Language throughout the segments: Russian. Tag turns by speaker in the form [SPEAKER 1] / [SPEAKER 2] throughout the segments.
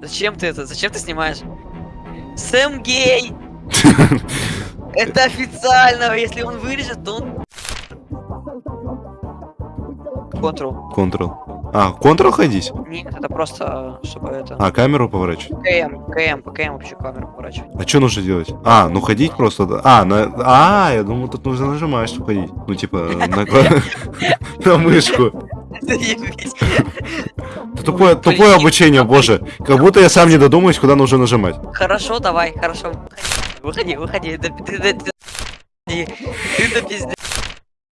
[SPEAKER 1] Зачем ты это? Зачем ты снимаешь? Сэм гей! Это официально, если он вырежет, то он... Контрол.
[SPEAKER 2] Ctrl. А, Ctrl ходить?
[SPEAKER 1] Нет, это просто, чтобы это...
[SPEAKER 2] А, камеру поворачивать?
[SPEAKER 1] КМ, КМ, по КМ вообще камеру поворачивать.
[SPEAKER 2] А что нужно делать? А, ну ходить просто. да. А, на... а, я думал, тут нужно нажимать, чтобы ходить. Ну, типа, на, кла- на мышку. Тупое, тупое обучение, боже. Как будто я сам не додумаюсь, куда нужно нажимать.
[SPEAKER 1] Хорошо, давай, хорошо. Выходи, выходи. Ты, ты, ты.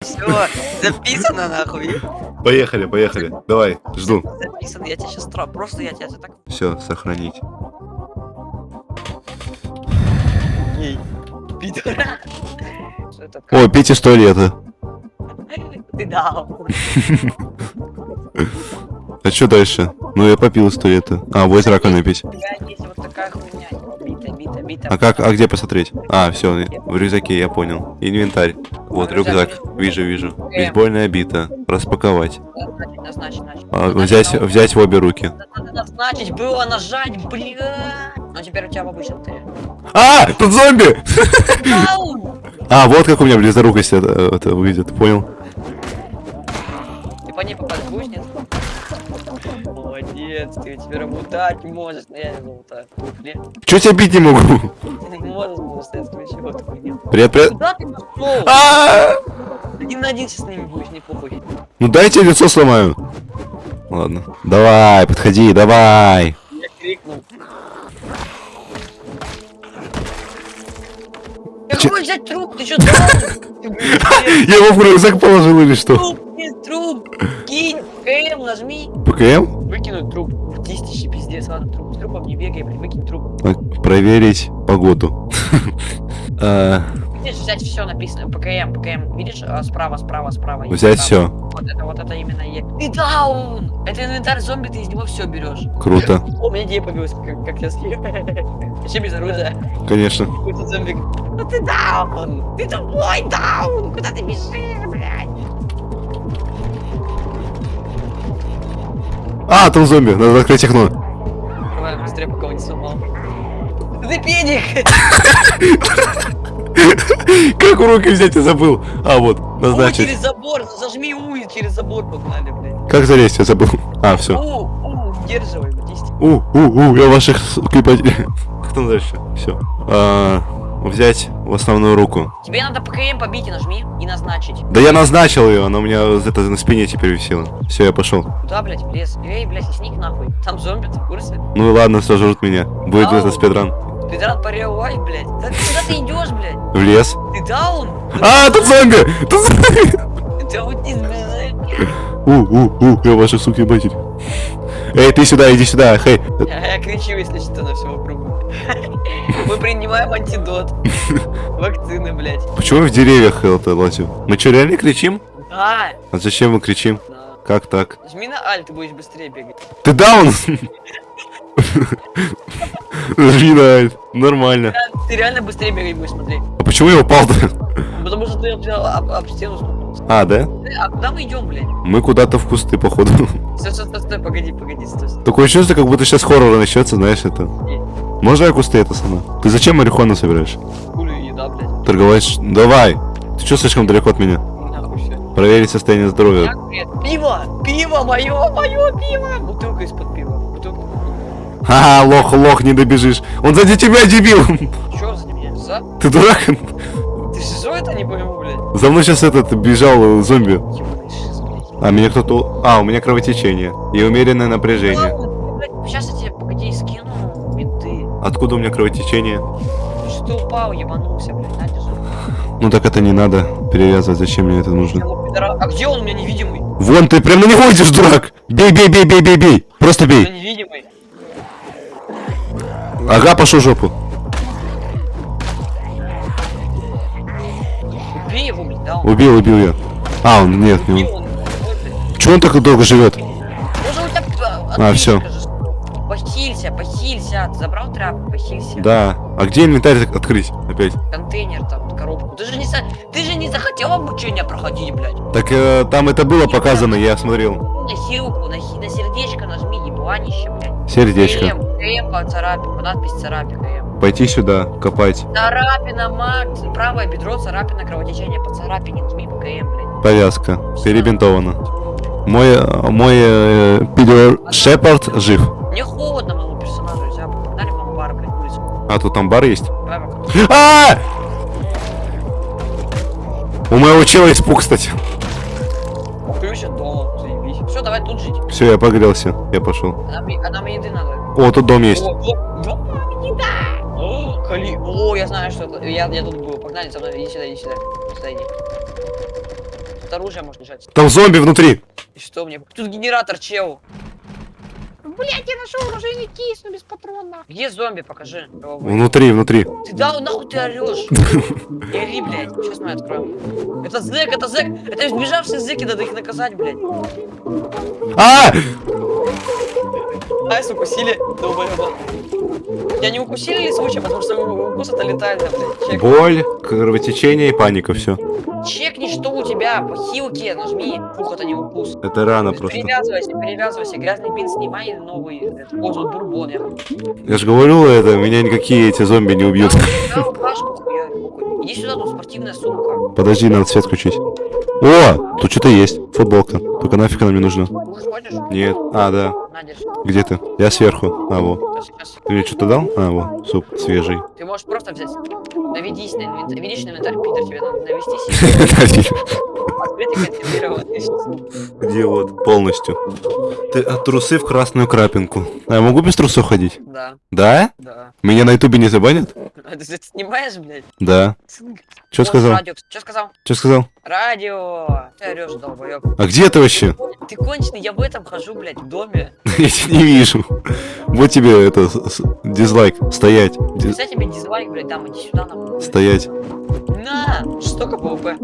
[SPEAKER 1] Все, записано нахуй.
[SPEAKER 2] Поехали, поехали. Давай, жду.
[SPEAKER 1] Записано, я тебя сейчас просто я тебя так
[SPEAKER 2] Все, сохранить.
[SPEAKER 1] Что это?
[SPEAKER 2] О, Пете сто лет. а.
[SPEAKER 1] Ты дал.
[SPEAKER 2] А что дальше? Ну, я попил сто лет. А, вот раковина пить. А как, а где посмотреть? А, все, в рюкзаке, я понял. Инвентарь. Вот рюкзак. Вижу, вижу. Бейсбольная бита. Распаковать. А, взять, взять в обе руки.
[SPEAKER 1] Назначить было нажать, бля. Ну теперь у тебя в обычном ты.
[SPEAKER 2] А, тут зомби! А, вот как у меня близорукость это, это выглядит, понял?
[SPEAKER 1] Ней попасть будешь, нет? Молодец, ты теперь лутать можешь, но я не лутаю.
[SPEAKER 2] Чё тебя бить не могу?
[SPEAKER 1] Ты не можешь, потому что я включил эту хуйню.
[SPEAKER 2] Привет, привет.
[SPEAKER 1] Куда ты пошел?
[SPEAKER 2] А!
[SPEAKER 1] Один на один сейчас с ними будешь, не похуй.
[SPEAKER 2] Ну дайте лицо сломаю. Ладно. Давай, подходи, давай.
[SPEAKER 1] Я крикнул. Какой взять труп? Ты что?
[SPEAKER 2] Я его в рюкзак положил или что?
[SPEAKER 1] Труп. Кинь, КМ нажми.
[SPEAKER 2] ПКМ?
[SPEAKER 1] Выкинуть труп. Тистище, пиздец, ладно, труп. С трупом не бегай, блин, выкинь труп.
[SPEAKER 2] Проверить погоду. А,
[SPEAKER 1] Видишь, взять все написано. ПКМ, ПКМ. Видишь, а, справа, справа, справа.
[SPEAKER 2] Взять все.
[SPEAKER 1] Вот это, вот это именно е. Ты даун! Это инвентарь зомби, ты из него все берешь.
[SPEAKER 2] Круто.
[SPEAKER 1] О, у меня идея появилась, как, как я съем. Еще без оружия.
[SPEAKER 2] Конечно.
[SPEAKER 1] Какой-то зомби. Ну ты даун! Ты тупой даун! Куда ты бежишь, блядь?
[SPEAKER 2] А, там зомби. Надо открыть окно.
[SPEAKER 1] Давай, быстрее, пока он не сломал. Ты педик!
[SPEAKER 2] Как в руки взять, я забыл. А, вот, назначить.
[SPEAKER 1] через забор! Зажми У и через забор погнали, блядь.
[SPEAKER 2] Как залезть, я забыл. А, все.
[SPEAKER 1] У, у, удерживай.
[SPEAKER 2] У, у, у, я ваших. Как там дальше? Все. Взять в основную руку.
[SPEAKER 1] Тебе надо ПКМ побить и нажми и назначить.
[SPEAKER 2] Да я назначил ее, она у меня это на спине теперь висела. Все, я пошел.
[SPEAKER 1] Куда, блядь, в лес? Эй, блядь, сник нахуй. Там зомби, ты в курсе?
[SPEAKER 2] Ну ладно, сожрут меня. Будет
[SPEAKER 1] Ау.
[SPEAKER 2] это спидран.
[SPEAKER 1] Спидран по реал лайф, блядь. Да ты куда ты идешь, блядь?
[SPEAKER 2] В лес.
[SPEAKER 1] Ты даун?
[SPEAKER 2] А, тут зомби! Тут зомби!
[SPEAKER 1] Ты аутизм, блядь.
[SPEAKER 2] У, у, у, я ваша суки матерь. Эй, ты сюда, иди сюда, хей.
[SPEAKER 1] Я, кричу, если что, на все вокруг. Мы принимаем антидот. Вакцины, блядь.
[SPEAKER 2] Почему в деревьях это лазим? Мы что, реально кричим?
[SPEAKER 1] Да,
[SPEAKER 2] А зачем мы кричим?
[SPEAKER 1] да.
[SPEAKER 2] Как так?
[SPEAKER 1] Нажми на аль, ты будешь быстрее бегать.
[SPEAKER 2] Ты даун! Жми на альт. Нормально.
[SPEAKER 1] Ты реально быстрее бегать будешь, смотри.
[SPEAKER 2] А почему я упал-то?
[SPEAKER 1] Потому что ты об, стену стукнулся.
[SPEAKER 2] А, да?
[SPEAKER 1] Э, А куда мы идем, блядь?
[SPEAKER 2] Мы куда-то в кусты, походу.
[SPEAKER 1] Стой, стой, стой, стой, погоди, погоди, стой. стой.
[SPEAKER 2] Такое чувство, как будто сейчас хоррор начнется, знаешь, это. Можно я кусты это сама? Ты зачем марихуану собираешь?
[SPEAKER 1] Хули еда, блядь.
[SPEAKER 2] Торговать? Давай! Ты что слишком далеко от меня? Проверить состояние здоровья.
[SPEAKER 1] Пиво! Пиво! Мое, мое пиво! Бутылка из-под пива. Бутылка.
[SPEAKER 2] Ха, лох, лох, не добежишь. Он сзади тебя, дебил!
[SPEAKER 1] Чё за меня? За?
[SPEAKER 2] Ты дурак?
[SPEAKER 1] Ты шизо это не пойму, блядь.
[SPEAKER 2] За мной сейчас этот бежал э, зомби. А меня кто-то... А, у меня кровотечение. И умеренное напряжение.
[SPEAKER 1] Сейчас я тебе, погоди, скину.
[SPEAKER 2] Откуда у меня кровотечение?
[SPEAKER 1] Что ты упал, ебанулся, блядь, на, держи.
[SPEAKER 2] Ну так это не надо перевязывать, зачем мне это нужно?
[SPEAKER 1] А где он у меня невидимый?
[SPEAKER 2] Вон ты прям на него идешь, дурак! Бей, бей, бей, бей, бей, бей! Просто бей!
[SPEAKER 1] невидимый.
[SPEAKER 2] Ага, пошел жопу.
[SPEAKER 1] Убей его, блядь, да? Он...
[SPEAKER 2] Убил, убил я. А, он нет, не
[SPEAKER 1] Убил
[SPEAKER 2] он.
[SPEAKER 1] он. Ой, блядь.
[SPEAKER 2] Чего он так долго живет?
[SPEAKER 1] Может, у тебя...
[SPEAKER 2] А, всё.
[SPEAKER 1] Похилься, похилься. Ты забрал тряпку, похилься.
[SPEAKER 2] Да. А где инвентарь открыть опять?
[SPEAKER 1] Контейнер там, коробку. Ты же не, ты же не захотел обучение проходить, блядь.
[SPEAKER 2] Так э, там это было показано, я смотрел.
[SPEAKER 1] На хилку, на, на сердечко нажми, ебланище, блядь.
[SPEAKER 2] Сердечко.
[SPEAKER 1] КМ, КМ по надпись царапе КМ.
[SPEAKER 2] Пойти сюда, копать.
[SPEAKER 1] Царапина, Макс, правое бедро, царапина, кровотечение по царапине, жми по КМ, блядь.
[SPEAKER 2] Повязка. Перебинтована. Мой, э, мой э, Питер Шепард жив.
[SPEAKER 1] Мне холодно моему персонажу, нельзя, погнали в амбар, блядь, улицу.
[SPEAKER 2] А тут амбар есть?
[SPEAKER 1] Давай, пока.
[SPEAKER 2] А! У моего чела испуг, кстати.
[SPEAKER 1] Ключ от дома, заебись. Все, давай тут жить.
[SPEAKER 2] Все, я погрелся. Я пошел.
[SPEAKER 1] А нам, еды надо.
[SPEAKER 2] О, тут дом есть.
[SPEAKER 1] Кали... О, я знаю, что это. Я, я тут был. Погнали за мной, иди сюда, иди сюда. Сюда иди. Тут оружие может лежать.
[SPEAKER 2] Там зомби внутри.
[SPEAKER 1] И что мне? Тут генератор, чел. Блять, я нашел оружейный кейс, но без патронов. Где зомби, покажи.
[SPEAKER 2] Внутри, внутри.
[SPEAKER 1] Ты да, нахуй ты орешь? Не ори, блядь. Сейчас мы откроем. Это зэк, это зэк. Это сбежавшие зэки, надо их наказать, блядь.
[SPEAKER 2] А!
[SPEAKER 1] Айс укусили, долбоёба. Я не укусили ли случай, потому что укус это летально, блядь. Чек.
[SPEAKER 2] Боль, кровотечение и паника, все.
[SPEAKER 1] Чекни, что у тебя по хилке, нажми. Фух, это не укус.
[SPEAKER 2] Это рано
[SPEAKER 1] есть
[SPEAKER 2] просто.
[SPEAKER 1] Перевязывайся, перевязывайся. Грязный бинт снимай новый. Это, тут бурбон. Я
[SPEAKER 2] Я же говорю, это меня никакие эти зомби не убьют.
[SPEAKER 1] Иди сюда, тут спортивная сумка.
[SPEAKER 2] Подожди, надо свет включить. О, тут что-то есть. Футболка. Только нафиг она мне нужна. Нет. А, да. Где ты? Я сверху. А, вот. Ты мне что-то дал? А, вот. Суп свежий.
[SPEAKER 1] Ты можешь просто взять. Наведись на инвентарь. Видишь на инвентарь, Питер, тебе надо навестись.
[SPEAKER 2] Где вот? Полностью. Ты от трусы в красную крапинку. А я могу без трусов ходить?
[SPEAKER 1] Да,
[SPEAKER 2] Да?
[SPEAKER 1] да.
[SPEAKER 2] Меня на ютубе не забанят?
[SPEAKER 1] А Ты снимаешь, блядь?
[SPEAKER 2] Да.
[SPEAKER 1] Вот
[SPEAKER 2] сказал?
[SPEAKER 1] радио. Что сказал?
[SPEAKER 2] Что сказал?
[SPEAKER 1] Радио. Ты орешь, долбоёб.
[SPEAKER 2] А где ты вообще?
[SPEAKER 1] Ты конченый, я в этом хожу, блядь, в доме.
[SPEAKER 2] Я тебя не вижу. Вот тебе это дизлайк. Стоять. Ди-
[SPEAKER 1] Кстати, тебе дизлайк, блядь, дам, иди сюда, нахуй.
[SPEAKER 2] Стоять.
[SPEAKER 1] На! Жестоко ПВП.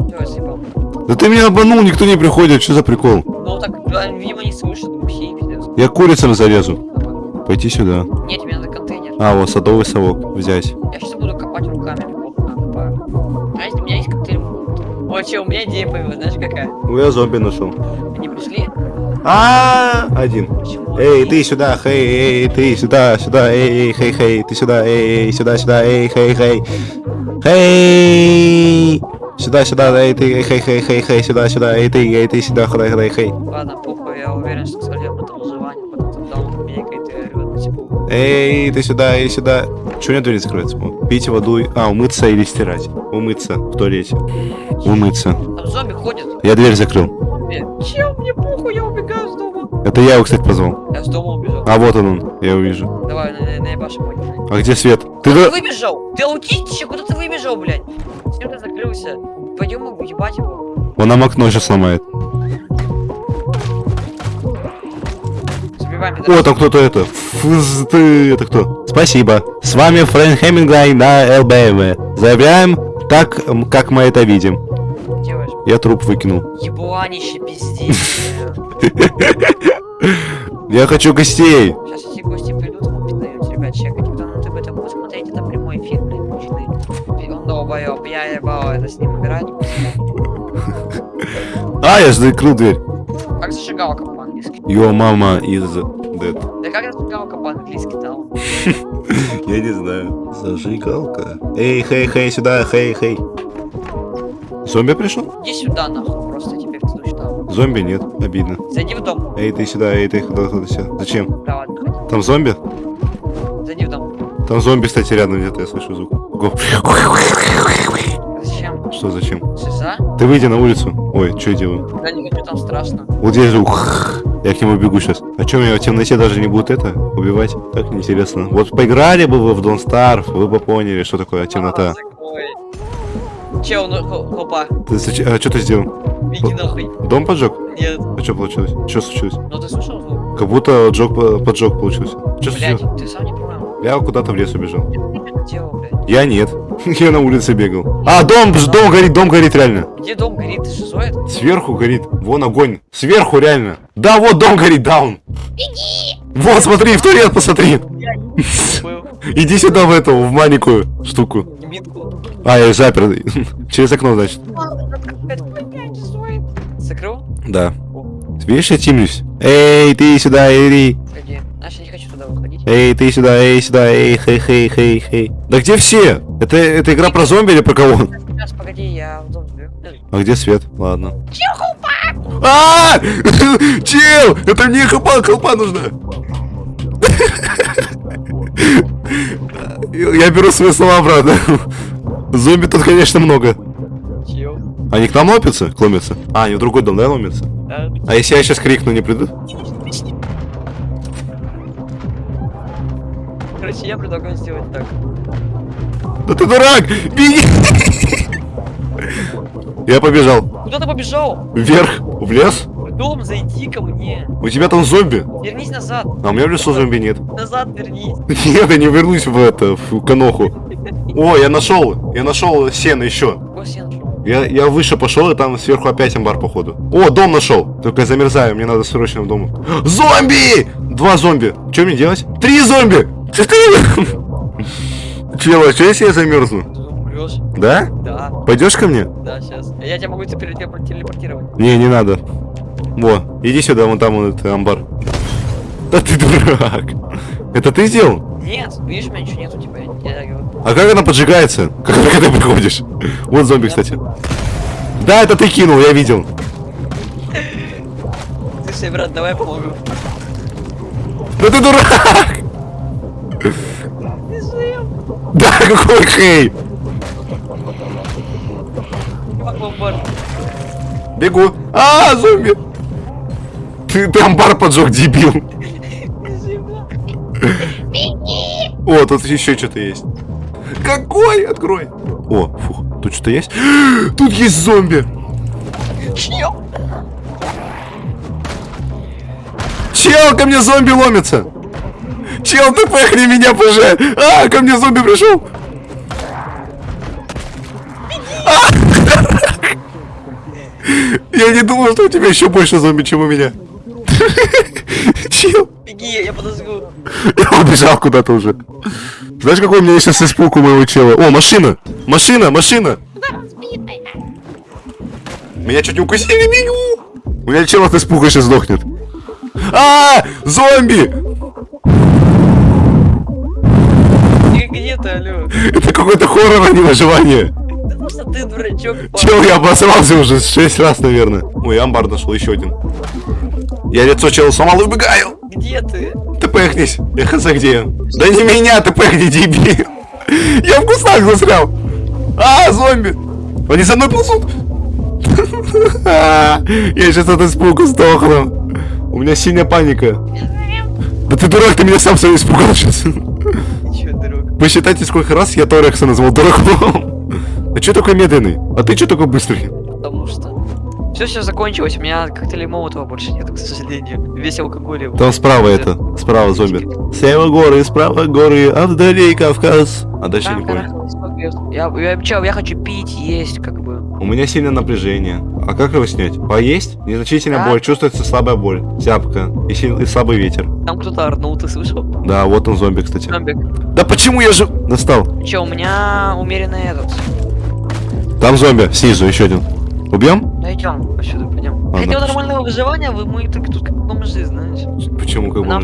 [SPEAKER 2] Да ты меня обманул, никто не приходит. Что за прикол?
[SPEAKER 1] Ну так, да, видимо, не слышат, глухие, пиздец.
[SPEAKER 2] Я курицам.
[SPEAKER 1] Давай.
[SPEAKER 2] Пойти сюда.
[SPEAKER 1] Нет, тебе надо контейнер.
[SPEAKER 2] А, вот садовый совок взять.
[SPEAKER 1] Я сейчас буду копать руками. О, че, у меня идея появилась, знаешь какая?
[SPEAKER 2] Ну, я зомби нашел.
[SPEAKER 1] Они пришли?
[SPEAKER 2] А, один.
[SPEAKER 1] Почему?
[SPEAKER 2] Эй, ты сюда, хей, эй, ты сюда, сюда, эй, эй, хей, хей, ты сюда, эй, сюда, сюда, эй, хей, хей. Хей! Сюда, сюда, эй, ты, хей, хей, хей, хей, сюда, сюда, эй, ты, эй, ты сюда, ходай, ходай, хей.
[SPEAKER 1] Ладно, похуй, я уверен, что сольем это выживание, потом там меня какая-то рвет на секунду.
[SPEAKER 2] Эй, ты сюда, эй, сюда. Чего у меня дверь закрывается? Пить воду, и- а, умыться или стирать? Умыться в туалете. Умыться.
[SPEAKER 1] Там зомби ходят.
[SPEAKER 2] Я дверь закрыл.
[SPEAKER 1] Чел, мне похуй, я убегаю с дома.
[SPEAKER 2] Это я его, кстати, позвал.
[SPEAKER 1] Я с дома убежал.
[SPEAKER 2] А вот он, он, я увижу.
[SPEAKER 1] Давай, на, на, мой.
[SPEAKER 2] А где свет? Ты
[SPEAKER 1] Ты
[SPEAKER 2] да...
[SPEAKER 1] выбежал? Ты аутистичек, куда ты выбежал, блядь? С кем ты закрылся? Пойдем ебать его.
[SPEAKER 2] Он нам окно сейчас сломает.
[SPEAKER 1] Забиваем,
[SPEAKER 2] О, там кто-то это. Фуз, ты, это кто? Спасибо. С вами Фрэнк Хемингвей на ЛБМ. Заявляем так, как мы это видим. Я труп выкинул.
[SPEAKER 1] Ебланище, пиздец.
[SPEAKER 2] Я хочу гостей.
[SPEAKER 1] Сейчас эти гости придут, пиздаете, ребят, чекайте, кто на ТБ будет смотреть, это прямой эфир, блядь, мужчины. Он долбоёб, я ебал это с ним играть.
[SPEAKER 2] А, я закрыл дверь.
[SPEAKER 1] Как зажигалка?
[SPEAKER 2] Your мама is dead.
[SPEAKER 1] Да как зажигалка по-английски там?
[SPEAKER 2] Я не знаю. Зажигалка. Эй, хей, хей, сюда, хей, хей. Зомби пришел?
[SPEAKER 1] Иди сюда, нахуй, просто теперь ты сюда.
[SPEAKER 2] Зомби нет, обидно.
[SPEAKER 1] Зайди в дом.
[SPEAKER 2] Эй, ты сюда, эй, ты куда, куда, сюда. Зачем?
[SPEAKER 1] Да, ладно, ходи.
[SPEAKER 2] Там зомби?
[SPEAKER 1] Зайди в дом.
[SPEAKER 2] Там зомби, кстати, рядом где-то, я слышу звук. Го.
[SPEAKER 1] Зачем?
[SPEAKER 2] Что, зачем?
[SPEAKER 1] Шиза?
[SPEAKER 2] Ты выйди на улицу. Ой, что я делаю?
[SPEAKER 1] Да не хочу, там страшно.
[SPEAKER 2] Вот здесь звук. Я к нему бегу сейчас. А что, меня в темноте даже не будут это убивать? Так неинтересно. Вот поиграли бы вы в Don't Starve, вы бы поняли, что такое темнота.
[SPEAKER 1] А, ну, хо- хопа,
[SPEAKER 2] Ты, а что ты сделал?
[SPEAKER 1] иди нахуй.
[SPEAKER 2] Дом поджег?
[SPEAKER 1] Нет.
[SPEAKER 2] А что получилось? Что случилось?
[SPEAKER 1] Ну ты слышал звук?
[SPEAKER 2] Как будто джог, по- поджог получился. Что
[SPEAKER 1] Блядь,
[SPEAKER 2] случилось?
[SPEAKER 1] ты сам не понял.
[SPEAKER 2] Я куда-то в лес убежал. Я нет. Я на улице бегал. А, дом, дом горит, дом горит реально.
[SPEAKER 1] Где дом горит? Шизоид?
[SPEAKER 2] Сверху горит. Вон огонь. Сверху реально. Да, вот дом горит, даун. Иди. Вот, смотри, в туалет посмотри. Иди сюда в эту, в маленькую штуку.
[SPEAKER 1] Митку.
[SPEAKER 2] А, я запер. Через окно, значит.
[SPEAKER 1] Закрыл?
[SPEAKER 2] Да. Видишь, я тимлюсь. Эй, ты сюда, иди. Эй, ты сюда, эй, сюда, эй, хей, хей, хей, хей. Да где все? Это, это игра про зомби или про кого?
[SPEAKER 1] Сейчас, погоди, я в дом.
[SPEAKER 2] А где свет? Ладно. А! Чел! Это мне хлопа, хлопа нужна. Я беру свои слова обратно. Зомби тут, конечно, много.
[SPEAKER 1] Чел.
[SPEAKER 2] Они к нам ломятся? Ломятся? А, они в другой дом, да, ломятся?
[SPEAKER 1] Да.
[SPEAKER 2] А если я сейчас крикну, не придут?
[SPEAKER 1] Короче, я предлагаю сделать так.
[SPEAKER 2] Да ты дурак! Беги! Я побежал.
[SPEAKER 1] Куда ты побежал?
[SPEAKER 2] Вверх, в лес.
[SPEAKER 1] В дом зайди ко мне.
[SPEAKER 2] У тебя там зомби.
[SPEAKER 1] Вернись назад.
[SPEAKER 2] А у меня в лесу зомби нет.
[SPEAKER 1] Назад вернись.
[SPEAKER 2] Нет, я не вернусь в это, в каноху. О, я нашел, я нашел сено еще.
[SPEAKER 1] Я,
[SPEAKER 2] я выше пошел, и там сверху опять амбар, походу. О, дом нашел. Только я замерзаю, мне надо срочно в дом. Зомби! Два зомби. Что мне делать? Три зомби! Четыре! Чел, а что если я замерзну?
[SPEAKER 1] Ты умрешь?
[SPEAKER 2] Да?
[SPEAKER 1] Да,
[SPEAKER 2] Пойдешь ко мне?
[SPEAKER 1] да, сейчас. Я тебя могу телепортировать.
[SPEAKER 2] Не, не надо. Во, иди сюда, вон там вот этот амбар. Да ты дурак. Это ты сделал?
[SPEAKER 1] Нет, видишь, у меня ничего нету, типа, я, я говорю.
[SPEAKER 2] А как она поджигается? Как только ты приходишь? Вот зомби, кстати. Да, это ты кинул, я видел.
[SPEAKER 1] Слушай, брат, давай помогу.
[SPEAKER 2] Да ты дурак! Да, какой хей! Бегу. А, зомби! Ты, ты амбар поджег, дебил. О, тут еще что-то есть. Какой? Открой. О, фух, тут что-то есть? Тут есть зомби.
[SPEAKER 1] Чел,
[SPEAKER 2] ко мне зомби ломится. Чел, ты пехни меня, поже. А, ко мне зомби пришел. А! Я не думал, что у тебя еще больше зомби, чем у меня. Чел.
[SPEAKER 1] Беги, я подожгу.
[SPEAKER 2] Я убежал куда-то уже. Знаешь, какой у меня сейчас испуг у моего чела? О, машина! Машина, машина! Меня чуть не укусили, бегу! У меня чел от испуга сейчас сдохнет. А, зомби!
[SPEAKER 1] Ты где ты, алло?
[SPEAKER 2] Это какой-то хоррор, а не выживание.
[SPEAKER 1] Просто ты дурачок.
[SPEAKER 2] Чел, я обосрался уже 6 раз, наверное. Ой, амбар нашел еще один. Я лицо чела сломал и убегаю.
[SPEAKER 1] Где ты?
[SPEAKER 2] Ты пехнись. Я хз где я. Да не меня, ты пехни, дебил. Я в кустах застрял. А, зомби. Они за мной ползут. Я сейчас от испуга сдохну. У меня синяя паника. Да ты дурак, ты меня сам своим испугал сейчас.
[SPEAKER 1] Чё, друг?
[SPEAKER 2] Посчитайте, сколько раз я Торекса назвал дураком. А что такой медленный? А ты что такой быстрый?
[SPEAKER 1] Потому что... Все, все закончилось, у меня коктейля Молотова больше нет, к сожалению. Весь алкоголь. его-
[SPEAKER 2] Там справа это, справа зомби. Слева горы, справа горы, а вдали Кавказ. А дальше я не понял.
[SPEAKER 1] Я, я, чё, я хочу пить, есть, как.
[SPEAKER 2] У меня сильное напряжение. А как его снять? Поесть? Незначительная
[SPEAKER 1] Да.
[SPEAKER 2] боль, чувствуется слабая боль, тяпка и, сил- и слабый ветер.
[SPEAKER 1] Там кто-то орнул, ты слышал?
[SPEAKER 2] Да, вот он зомби, кстати.
[SPEAKER 1] Зомбик.
[SPEAKER 2] Да почему я же... Достал.
[SPEAKER 1] Че, у меня умеренный этот.
[SPEAKER 2] Там зомби, снизу еще один. Убьем?
[SPEAKER 1] Да идем, отсюда пойдем. Хотел
[SPEAKER 2] пошли.
[SPEAKER 1] нормального выживания, вы мы только тут как бомжи, знаешь.
[SPEAKER 2] Почему как бы
[SPEAKER 1] Нам,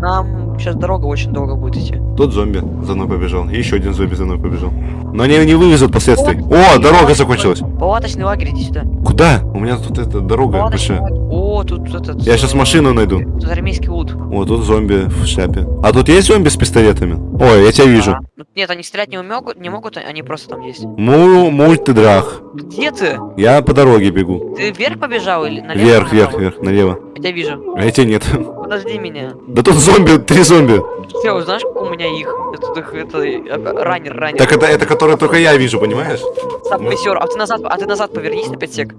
[SPEAKER 1] нам сейчас дорога очень долго будет идти.
[SPEAKER 2] Тот зомби за мной побежал. И еще один зомби за мной побежал. Но они не вывезут последствий. О, дорога закончилась.
[SPEAKER 1] Палаточный лагерь, иди сюда.
[SPEAKER 2] Куда? У меня тут эта дорога большая.
[SPEAKER 1] О, тут этот...
[SPEAKER 2] Я сейчас
[SPEAKER 1] э,
[SPEAKER 2] машину найду.
[SPEAKER 1] Тут армейский лут.
[SPEAKER 2] О, тут зомби в шляпе. А тут есть зомби с пистолетами? Ой, я тебя вижу.
[SPEAKER 1] А, ну, Нет, они стрелять не могут, не могут, они просто там есть.
[SPEAKER 2] Му мультидрах.
[SPEAKER 1] Где ты?
[SPEAKER 2] Я по дороге бегу.
[SPEAKER 1] Ты вверх побежал или налево?
[SPEAKER 2] Вверх, вверх, вверх, налево.
[SPEAKER 1] Я тебя вижу.
[SPEAKER 2] А я тебя нет.
[SPEAKER 1] Подожди меня.
[SPEAKER 2] Да тут зомби, три зомби.
[SPEAKER 1] Все, знаешь, как у меня их? Их, это, э, раннер, раннер.
[SPEAKER 2] Так это, это которые только я вижу, понимаешь?
[SPEAKER 1] Саппейсер, а ты назад, а ты назад повернись на 5 сек.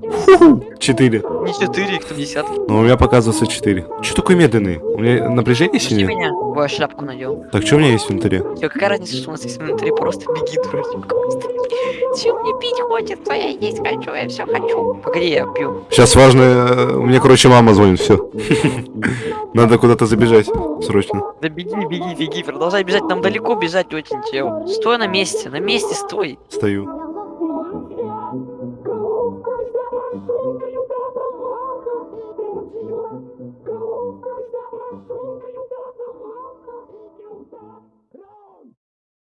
[SPEAKER 2] Четыре.
[SPEAKER 1] Не 4, их там десятки.
[SPEAKER 2] Но у меня показывается четыре. Че такой медленный? У меня напряжение
[SPEAKER 1] Пусти
[SPEAKER 2] сильнее?
[SPEAKER 1] меня. Ой, шляпку надел.
[SPEAKER 2] Так, что у меня есть в инвентаре?
[SPEAKER 1] Все, какая разница, что у нас есть внутри, просто беги, дурачок. Че мне пить хочется, я есть хочу, я все хочу. Погоди, я пью.
[SPEAKER 2] Сейчас важно, э, мне, короче, мама звонит, все. Надо куда-то забежать, срочно.
[SPEAKER 1] Да беги, беги, беги, продолжай бежать, нам далеко бежать очень, чел. Стой на месте, на месте стой.
[SPEAKER 2] Стою.